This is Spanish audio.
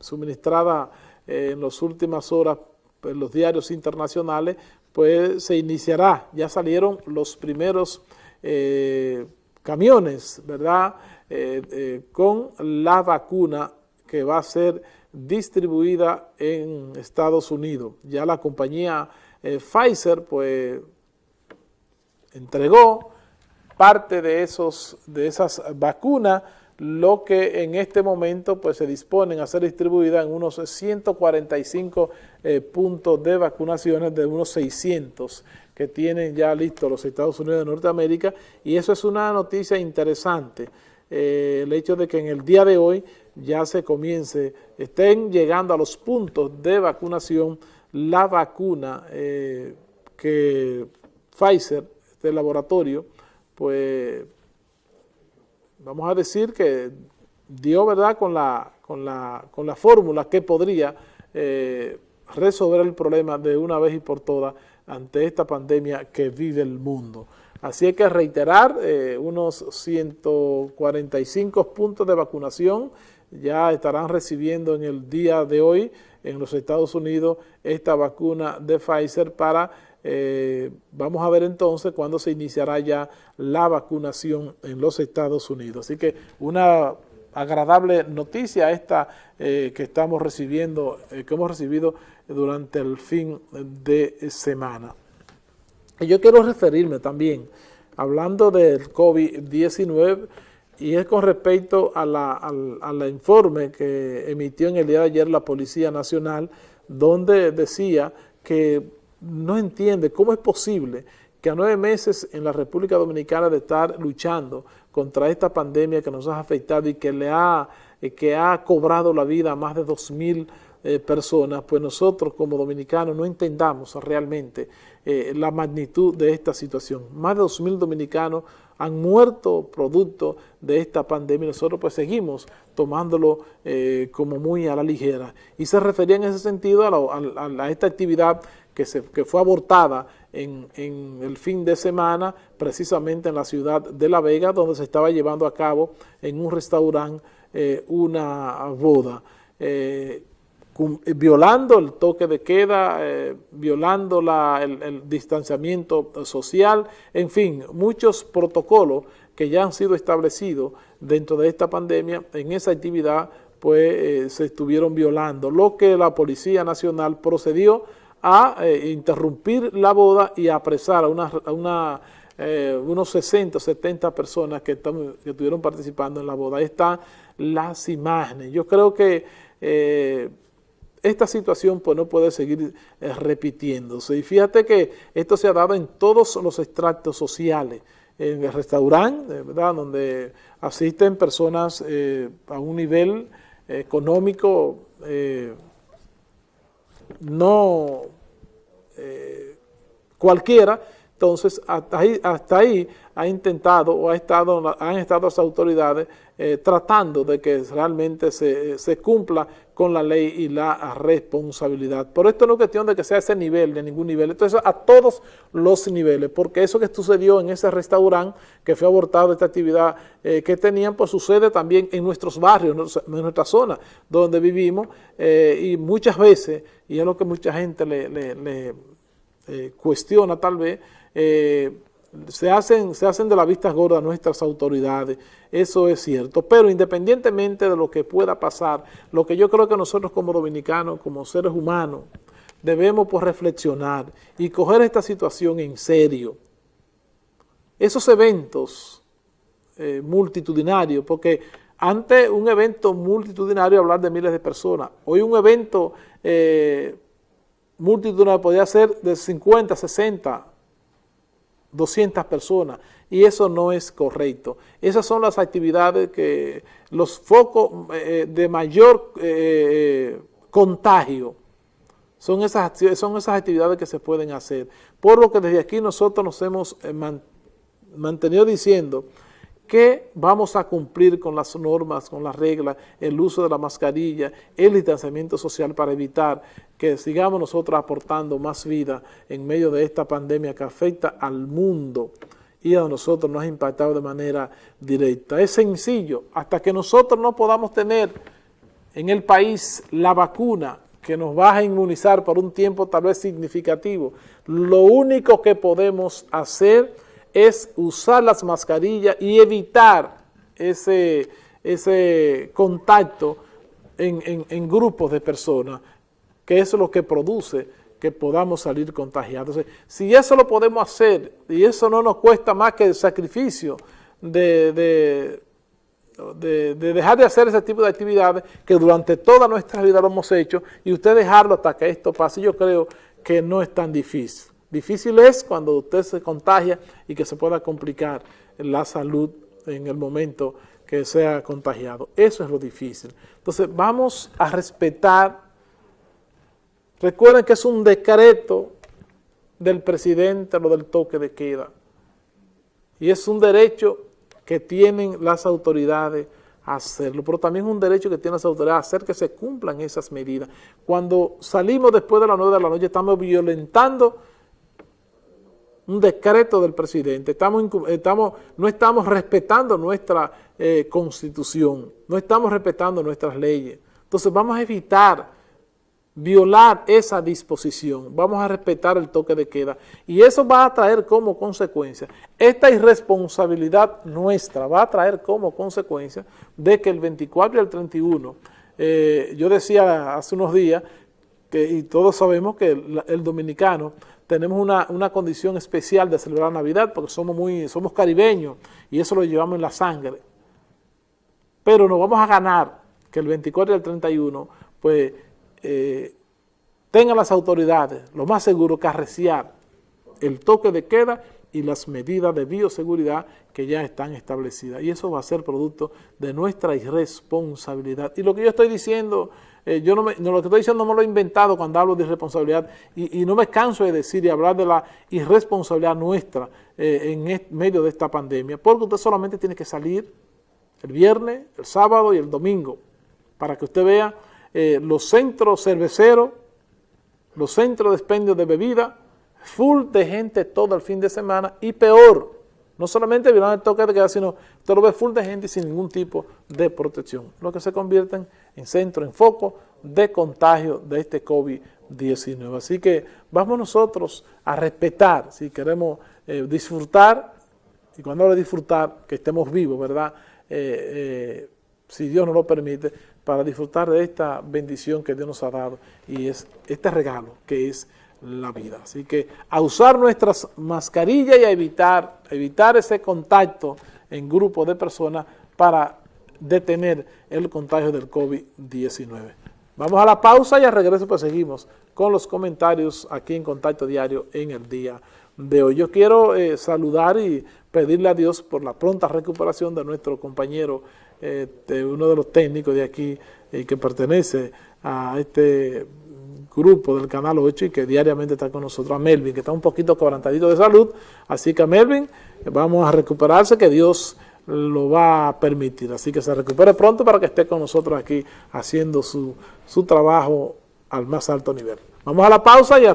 suministrada en las últimas horas en los diarios internacionales, pues se iniciará, ya salieron los primeros camiones, ¿verdad?, con la vacuna que va a ser distribuida en Estados Unidos. Ya la compañía Pfizer, pues, entregó parte de, esos, de esas vacunas, lo que en este momento pues, se disponen a ser distribuida en unos 145 eh, puntos de vacunaciones de unos 600 que tienen ya listos los Estados Unidos de Norteamérica. Y eso es una noticia interesante, eh, el hecho de que en el día de hoy ya se comience, estén llegando a los puntos de vacunación la vacuna eh, que Pfizer este laboratorio, pues vamos a decir que dio verdad con la, con la, con la fórmula que podría eh, resolver el problema de una vez y por todas ante esta pandemia que vive el mundo. Así hay que reiterar eh, unos 145 puntos de vacunación ya estarán recibiendo en el día de hoy en los Estados Unidos esta vacuna de Pfizer para eh, vamos a ver entonces cuándo se iniciará ya la vacunación en los Estados Unidos. Así que una agradable noticia esta eh, que estamos recibiendo, eh, que hemos recibido durante el fin de semana. Y yo quiero referirme también, hablando del COVID-19, y es con respecto a la, al informe que emitió en el día de ayer la Policía Nacional, donde decía que no entiende cómo es posible que a nueve meses en la República Dominicana de estar luchando contra esta pandemia que nos ha afectado y que le ha, eh, que ha cobrado la vida a más de dos mil eh, personas, pues nosotros como dominicanos no entendamos realmente eh, la magnitud de esta situación. Más de dos mil dominicanos han muerto producto de esta pandemia nosotros pues seguimos tomándolo como muy a la ligera. Y se refería en ese sentido a esta actividad que, se, que fue abortada en, en, el fin de semana, precisamente en la ciudad de La Vega, donde se estaba llevando a cabo en un restaurante eh, una boda. Eh, violando el toque de queda, eh, violando la, el, distanciamiento social, en fin, muchos protocolos que ya han sido establecidos dentro de esta pandemia, en esa actividad pues se estuvieron violando, lo que la Policía Nacional procedió a eh, interrumpir la boda y a apresar a, una, una, eh, unos 60 o 70 personas que, que, estuvieron participando en la boda. Ahí están las imágenes. Yo creo que eh, esta situación pues, no puede seguir repitiéndose. Y fíjate que esto se ha dado en todos los extractos sociales, en el restaurante, ¿verdad? donde asisten personas a un nivel económico no eh, cualquiera, entonces hasta ahí, hasta ha intentado o ha estado, han estado las autoridades eh, tratando de que realmente se, se, cumpla con la ley y la responsabilidad. Por esto no es cuestión de que sea ese nivel, de ningún nivel, entonces a todos los niveles, porque eso que sucedió en ese restaurante que fue abortado, esta actividad eh, que tenían, pues sucede también en nuestros barrios, en nuestra zona donde vivimos, eh, y muchas veces, y es lo que mucha gente le, cuestiona tal vez, eh, se hacen, se hacen de la vista gorda nuestras autoridades, eso es cierto, pero independientemente de lo que pueda pasar, lo que yo creo que nosotros como dominicanos, como seres humanos, debemos pues reflexionar y coger esta situación en serio. Esos eventos eh, multitudinarios, porque antes un evento multitudinario hablar de miles de personas, hoy un evento eh, multitudinario podría ser de 50, 60, 200 personas y eso no es correcto. Esas son las actividades que, los focos eh, de mayor eh, contagio, son esas, son esas actividades que se pueden hacer. Por lo que desde aquí nosotros nos hemos eh, mantenido diciendo que vamos a cumplir con las normas, con las reglas, el uso de la mascarilla, el distanciamiento social para evitar que sigamos nosotros aportando más vida en medio de esta pandemia que afecta al mundo y a nosotros nos ha impactado de manera directa. Es sencillo, hasta que nosotros no podamos tener en el país la vacuna que nos va a inmunizar por un tiempo tal vez significativo. Lo único que podemos hacer es usar las mascarillas y evitar ese, ese contacto en, grupos de personas, que es lo que produce que podamos salir contagiados. si eso lo podemos hacer y eso no nos cuesta más que el sacrificio de, de, dejar de hacer ese tipo de actividades que durante toda nuestra vida lo hemos hecho y usted dejarlo hasta que esto pase, yo creo que no es tan difícil. Difícil es cuando usted se contagia y que se pueda complicar la salud en el momento que sea contagiado. Eso es lo difícil. Entonces vamos a respetar, recuerden que es un decreto del presidente lo del toque de queda y es un derecho que tienen las autoridades a hacerlo, pero también es un derecho que tienen las autoridades a hacer que se cumplan esas medidas. Cuando salimos después de las 9 de la noche estamos violentando un decreto del presidente, estamos, estamos, no estamos respetando nuestra eh, constitución, no estamos respetando nuestras leyes. Entonces vamos a evitar violar esa disposición, vamos a respetar el toque de queda y eso va a traer como consecuencia, esta irresponsabilidad nuestra va a traer como consecuencia de que el 24 y el 31, eh, yo decía hace unos días, y todos sabemos que el, dominicano tenemos una, una, condición especial de celebrar Navidad porque somos, muy, somos caribeños y eso lo llevamos en la sangre, pero nos vamos a ganar que el 24 y el 31, pues eh, tengan las autoridades lo más seguro que arreciar el toque de queda y las medidas de bioseguridad que ya están establecidas. Y eso va a ser producto de nuestra irresponsabilidad. Y lo que yo estoy diciendo, eh, yo no, me, lo que estoy diciendo no me lo he inventado cuando hablo de irresponsabilidad y, no me canso de decir y hablar de la irresponsabilidad nuestra eh, en medio de esta pandemia, porque usted solamente tiene que salir el viernes, el sábado y el domingo para que usted vea eh, los centros cerveceros, los centros de expendio de bebida, full de gente todo el fin de semana y peor, no solamente violando el toque de queda, sino todo lo ve full de gente sin ningún tipo de protección, lo que se convierten en centro, en foco de contagio de este COVID-19. Así que vamos nosotros a respetar, si queremos eh, disfrutar, y cuando hablo de disfrutar, que estemos vivos, ¿verdad?, eh, si Dios nos lo permite, para disfrutar de esta bendición que Dios nos ha dado y es este regalo que es la vida. Así que a usar nuestras mascarillas y a evitar, evitar ese contacto en grupos de personas para detener el contagio del COVID-19. Vamos a la pausa y al regreso pues seguimos con los comentarios aquí en Contacto Diario en el día de hoy. Yo quiero eh, saludar y pedirle a Dios por la pronta recuperación de nuestro compañero este, uno de los técnicos de aquí eh, que pertenece a este grupo del Canal 8 y que diariamente está con nosotros, a Melvin, que está un poquito quebrantadito de salud. Así que a Melvin vamos a recuperarse, que Dios lo va a permitir. Así que se recupere pronto para que esté con nosotros aquí haciendo su, su trabajo al más alto nivel. Vamos a la pausa y a